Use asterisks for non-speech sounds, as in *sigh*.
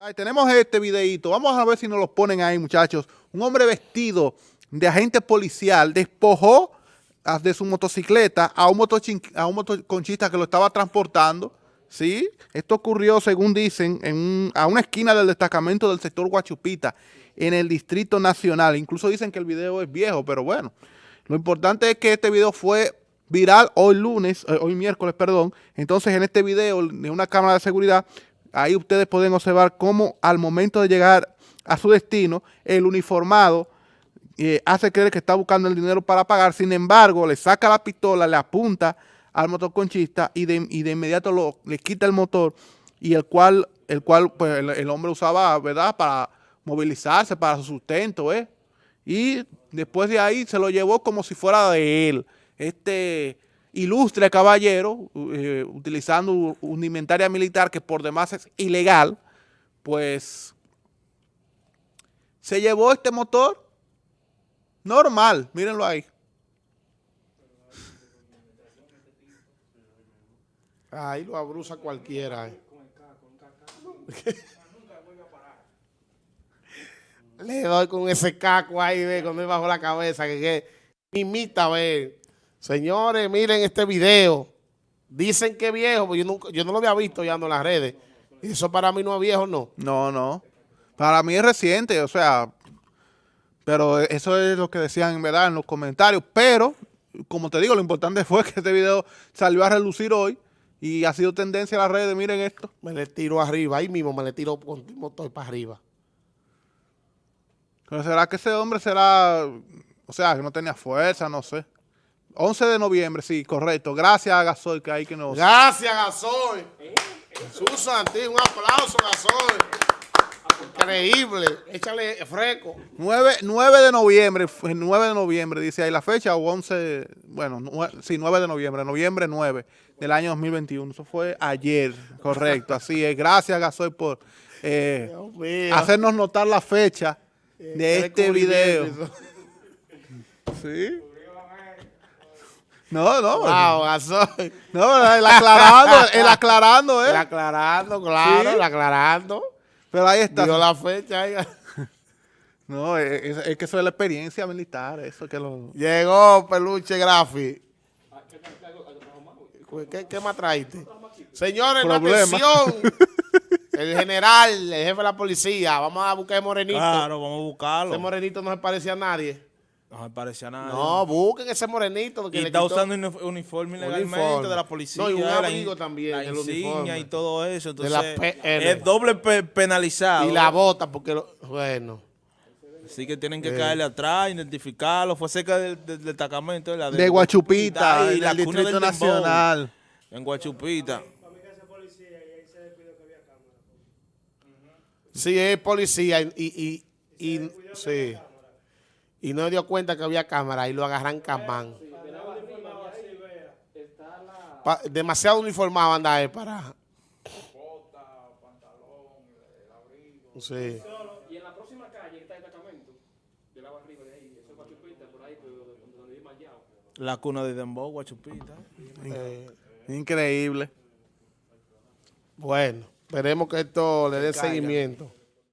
Ahí tenemos este videito. Vamos a ver si nos lo ponen ahí, muchachos. Un hombre vestido de agente policial despojó de su motocicleta a un, a un motoconchista que lo estaba transportando. ¿sí? Esto ocurrió, según dicen, en a una esquina del destacamento del sector Guachupita, en el Distrito Nacional. Incluso dicen que el video es viejo, pero bueno. Lo importante es que este video fue viral hoy lunes, eh, hoy miércoles, perdón. Entonces, en este video de una cámara de seguridad Ahí ustedes pueden observar cómo al momento de llegar a su destino, el uniformado eh, hace creer que está buscando el dinero para pagar, sin embargo, le saca la pistola, le apunta al motoconchista y de, y de inmediato le quita el motor y el cual, el, cual pues, el, hombre usaba, ¿verdad?, para movilizarse, para su sustento, ¿eh? Y después de ahí se lo llevó como si fuera de él. Este ilustre caballero, eh, utilizando una inventaria militar que por demás es ilegal, pues se llevó este motor normal, mírenlo ahí. Ahí lo abruza cualquiera. Eh. *laughs* Le doy con ese caco ahí, ve, con él bajo la cabeza, que, que imita, ve. Señores, miren este video. Dicen que es viejo, pero yo, yo no lo había visto ya en las redes. Eso para mí no es viejo, ¿no? No, no. Para mí es reciente, o sea, pero eso es lo que decían en verdad en los comentarios. Pero, como te digo, lo importante *laughs* fue que este video salió a relucir hoy y ha sido tendencia a las redes. Miren esto. Me le tiro arriba, ahí mismo me le tiro con motor para arriba. Pero será que ese hombre será, o sea, que no tenía fuerza, no sé. 11 de noviembre, sí, correcto. Gracias a Gasoy que hay que nos... Gracias, Gasoy. Susan, un aplauso, Gasoy. Increíble. Échale fresco. 9, 9, de noviembre, 9 de noviembre, dice ahí la fecha, o 11, bueno, sí, 9 de noviembre, noviembre 9 del año 2021. Eso fue ayer, correcto, así es. Gracias, Gasoy, por eh, hacernos notar la fecha de este video. Sí. No, no. Wow. No, el aclarando, el *laughs* aclarando, ¿eh? El aclarando, claro, el aclarando. Pero ahí está. Dio la fecha. Ahí. *laughs* No, es, es, que eso es la experiencia militar, eso que lo... Llegó Peluche Grafi. ¿Qué, qué más traiste? Señores, atención. *laughs* El general, el jefe de la policía. Vamos a buscar a Morenito. Claro, vamos a buscarlo. Ese Morenito no se parecía a nadie. No me parecía nada. No, busquen ese morenito. Que y está usando uniforme ilegalmente de la policía. No, y un amigo también. La insignia y todo eso. Entonces, es doble penalizado. Y la bota, porque, bueno. Así que tienen que caerle atrás, identificarlo. Fue cerca del, destacamento. De, de, Guachupita, y la Distrito Nacional. En Guachupita. Sí, es policía y, y, y sí y no dio cuenta que había cámara y lo agarran camán. demasiado uniformado anda él para... Sí. Y en la próxima calle está el destacamento. Yo la arriba de ahí. Eso es Guachupita, por ahí, donde vive Mayao. La cuna de Dembow, Guachupita. Eh, Increíble. Bueno, esperemos que esto le dé seguimiento.